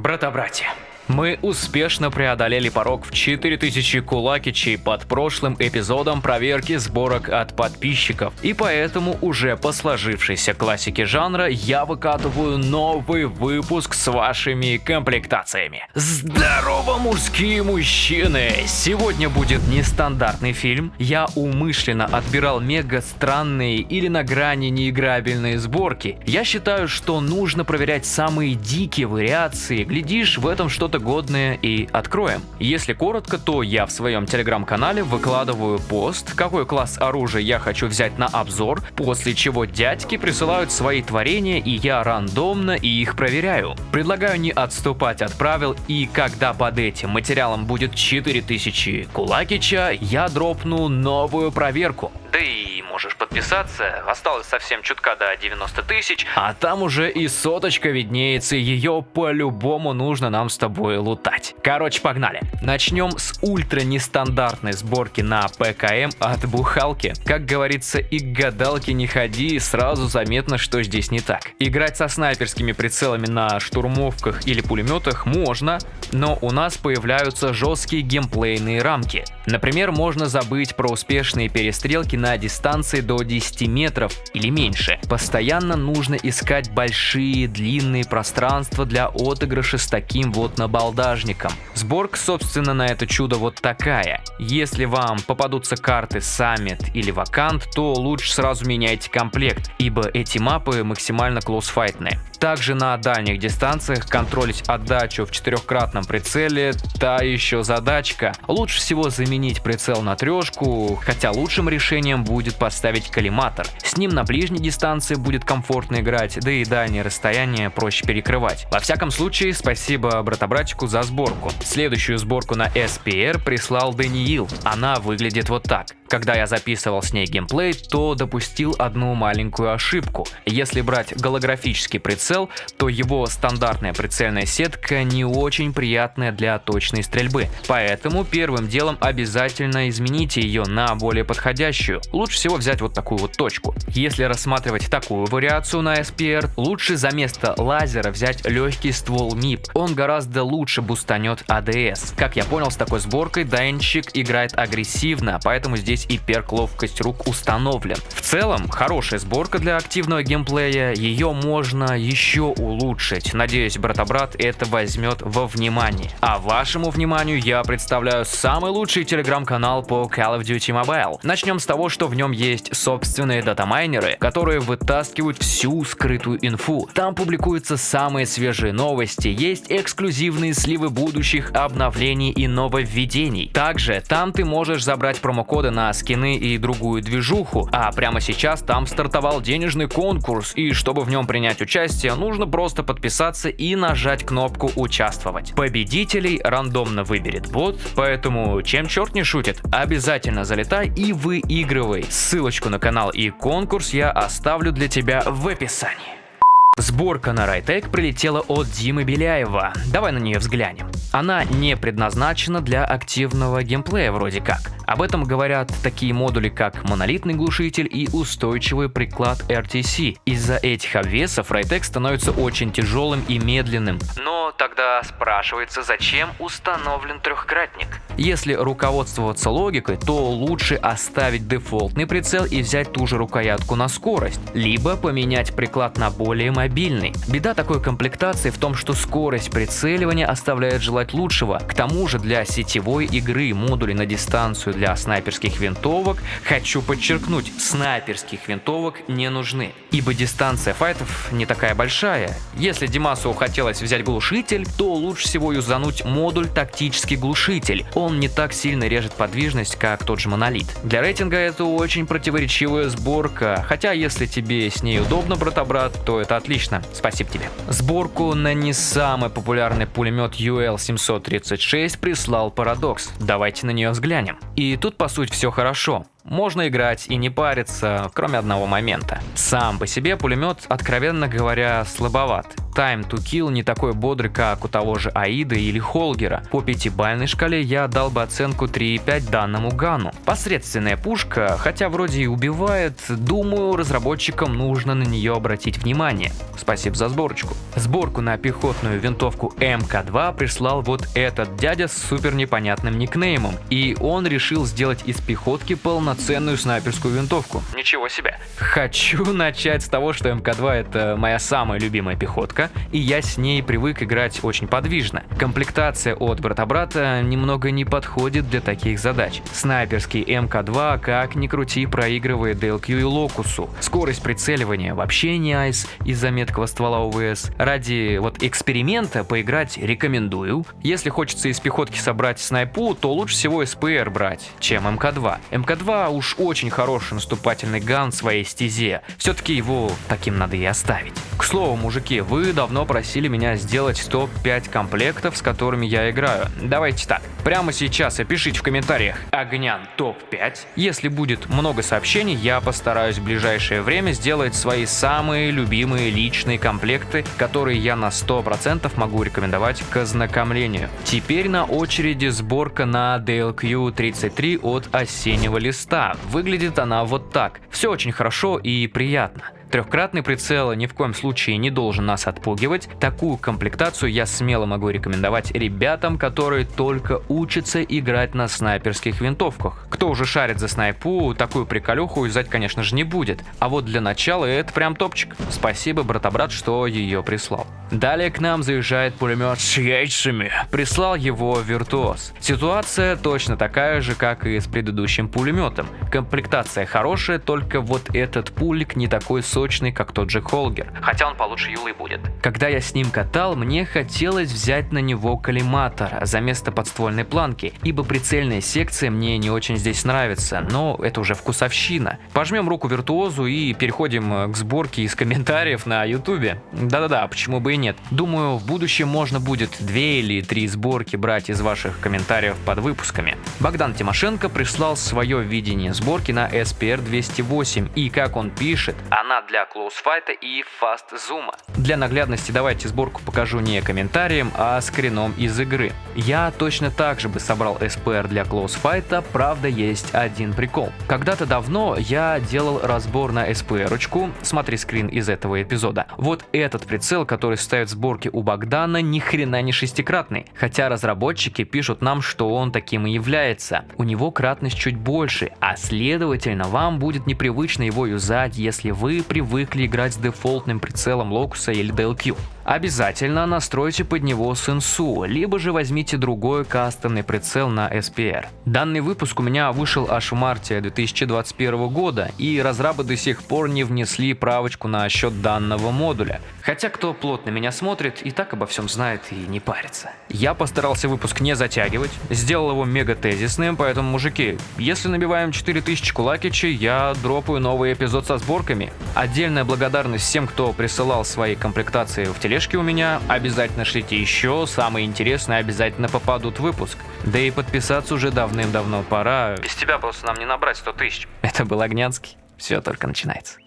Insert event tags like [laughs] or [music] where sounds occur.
Брата-братья, мы успешно преодолели порог в 4000 кулакичей под прошлым эпизодом проверки сборок от подписчиков. И поэтому уже по сложившейся классике жанра я выкатываю новый выпуск с вашими комплектациями. Здорово, мужские мужчины! Сегодня будет нестандартный фильм. Я умышленно отбирал мега странные или на грани неиграбельные сборки. Я считаю, что нужно проверять самые дикие вариации. Глядишь, в этом что-то годные и откроем. Если коротко, то я в своем телеграм-канале выкладываю пост, какой класс оружия я хочу взять на обзор, после чего дядьки присылают свои творения и я рандомно их проверяю. Предлагаю не отступать от правил и когда под этим материалом будет 4000 кулакича, я дропну новую проверку. Да и можешь подписаться, осталось совсем чутка до 90 тысяч, а там уже и соточка виднеется, ее по-любому нужно нам с тобой лутать. Короче, погнали. Начнем с ультра нестандартной сборки на ПКМ от бухалки. Как говорится, и к гадалке не ходи, сразу заметно, что здесь не так. Играть со снайперскими прицелами на штурмовках или пулеметах можно, но у нас появляются жесткие геймплейные рамки. Например, можно забыть про успешные перестрелки на дистанции до 10 метров или меньше. Постоянно нужно искать большие длинные пространства для отыгрыша с таким вот набалдажником. Сборка, собственно, на это чудо вот такая. Если вам попадутся карты Summit или Vacant, то лучше сразу меняйте комплект, ибо эти мапы максимально клоусфайтные. Также на дальних дистанциях контролить отдачу в четырехкратном прицеле – та еще задачка. Лучше всего заменить прицел на трешку, хотя лучшим решением будет поставить коллиматор. С ним на ближней дистанции будет комфортно играть, да и дальние расстояния проще перекрывать. Во всяком случае, спасибо брата-братику за сборку. Следующую сборку на SPR прислал Даниил. Она выглядит вот так. Когда я записывал с ней геймплей, то допустил одну маленькую ошибку. Если брать голографический прицел, то его стандартная прицельная сетка не очень приятная для точной стрельбы. Поэтому первым делом обязательно измените ее на более подходящую. Лучше всего взять вот такую вот точку. Если рассматривать такую вариацию на SPR, лучше за место лазера взять легкий ствол MIP. Он гораздо лучше бустанет ADS. Как я понял, с такой сборкой Дайнчик играет агрессивно, поэтому здесь и перк ловкость рук установлен. В целом, хорошая сборка для активного геймплея, ее можно еще улучшить. Надеюсь, брата-брат это возьмет во внимание. А вашему вниманию я представляю самый лучший телеграм-канал по Call of Duty Mobile. Начнем с того, что в нем есть собственные датамайнеры, которые вытаскивают всю скрытую инфу. Там публикуются самые свежие новости, есть эксклюзивные сливы будущих обновлений и нововведений. Также там ты можешь забрать промокоды на скины и другую движуху, а прямо сейчас там стартовал денежный конкурс, и чтобы в нем принять участие, нужно просто подписаться и нажать кнопку «Участвовать». Победителей рандомно выберет бот, поэтому чем черт не шутит, обязательно залетай и выигрывай. Ссылочку на канал и конкурс я оставлю для тебя в описании. Сборка на Райтек прилетела от Димы Беляева. Давай на нее взглянем. Она не предназначена для активного геймплея вроде как. Об этом говорят такие модули, как монолитный глушитель и устойчивый приклад RTC. Из-за этих обвесов Райтек становится очень тяжелым и медленным. Но тогда спрашивается, зачем установлен трехкратник? Если руководствоваться логикой, то лучше оставить дефолтный прицел и взять ту же рукоятку на скорость, либо поменять приклад на более мобильный. Беда такой комплектации в том, что скорость прицеливания оставляет желать лучшего. К тому же для сетевой игры модули на дистанцию для снайперских винтовок, хочу подчеркнуть, снайперских винтовок не нужны, ибо дистанция файтов не такая большая. Если Димасу хотелось взять глушитель, то лучше всего юзануть модуль тактический глушитель. Он не так сильно режет подвижность, как тот же монолит. Для рейтинга это очень противоречивая сборка, хотя если тебе с ней удобно, брата-брат, то это отлично Отлично, спасибо тебе. Сборку на не самый популярный пулемет UL-736 прислал Парадокс. Давайте на нее взглянем. И тут по сути все хорошо. Можно играть и не париться, кроме одного момента. Сам по себе пулемет, откровенно говоря, слабоват. Time to Kill не такой бодрый, как у того же Аида или Холгера. По пятибалльной шкале я дал бы оценку 3,5 данному гану. Посредственная пушка, хотя вроде и убивает, думаю, разработчикам нужно на нее обратить внимание. Спасибо за сборочку. Сборку на пехотную винтовку МК-2 прислал вот этот дядя с супер непонятным никнеймом, и он решил сделать из пехотки полноценную снайперскую винтовку. Ничего себе. Хочу [laughs] начать с того, что МК-2 это моя самая любимая пехотка, и я с ней привык играть очень подвижно. Комплектация от брата-брата немного не подходит для таких задач. Снайперский МК-2, как ни крути, проигрывает DLQ и Локусу. Скорость прицеливания вообще не айс из-за меткого ствола УВС. Ради вот эксперимента поиграть рекомендую. Если хочется из пехотки собрать снайпу, то лучше всего СПР брать, чем МК-2. МК-2 уж очень хороший наступательный ган в своей стезе. Все-таки его таким надо и оставить. К слову, мужики, вы давно просили меня сделать топ-5 комплектов, с которыми я играю. Давайте так. Прямо сейчас опишите в комментариях Огнян топ-5. Если будет много сообщений, я постараюсь в ближайшее время сделать свои самые любимые личные комплекты, которые я на 100% могу рекомендовать к ознакомлению. Теперь на очереди сборка на DLQ-33 от осеннего листа. Выглядит она вот так. Все очень хорошо и приятно. Трехкратный прицел ни в коем случае не должен нас отпугивать. Такую комплектацию я смело могу рекомендовать ребятам, которые только учатся играть на снайперских винтовках. Кто уже шарит за снайпу, такую приколюху юзать, конечно же, не будет. А вот для начала это прям топчик. Спасибо, брата-брат, что ее прислал. Далее к нам заезжает пулемет с яйцами. Прислал его Виртуоз. Ситуация точно такая же, как и с предыдущим пулеметом. Комплектация хорошая, только вот этот пулик не такой сочный сочный, как тот же Холгер, хотя он получше юлы будет. Когда я с ним катал, мне хотелось взять на него коллиматор за место подствольной планки, ибо прицельная секция мне не очень здесь нравится, но это уже вкусовщина. Пожмем руку виртуозу и переходим э, к сборке из комментариев на ютубе. Да-да-да, почему бы и нет. Думаю, в будущем можно будет две или три сборки брать из ваших комментариев под выпусками. Богдан Тимошенко прислал свое видение сборки на SPR 208 и как он пишет, она для клоусфайта и фаст зума. Для наглядности давайте сборку покажу не комментарием, а скрином из игры. Я точно так же бы собрал SPR для клоусфайта, правда есть один прикол. Когда-то давно я делал разбор на SPR-очку, смотри скрин из этого эпизода. Вот этот прицел, который стоит в сборке у Богдана, ни хрена не шестикратный, хотя разработчики пишут нам, что он таким и является. У него кратность чуть больше, а следовательно вам будет непривычно его юзать, если вы при привыкли играть с дефолтным прицелом локуса или DLQ. Обязательно настройте под него сенсу, либо же возьмите другой кастомный прицел на SPR. Данный выпуск у меня вышел аж в марте 2021 года, и разрабы до сих пор не внесли правочку на счет данного модуля. Хотя кто плотно меня смотрит, и так обо всем знает и не парится. Я постарался выпуск не затягивать, сделал его мега тезисным, поэтому, мужики, если набиваем 4000 кулакичи, я дропаю новый эпизод со сборками. Отдельная благодарность всем, кто присылал свои комплектации в тележку тележке у меня, обязательно шлите еще, самые интересные обязательно попадут в выпуск. Да и подписаться уже давным-давно пора. Без тебя просто нам не набрать 100 тысяч. Это был Огнянский, все только начинается.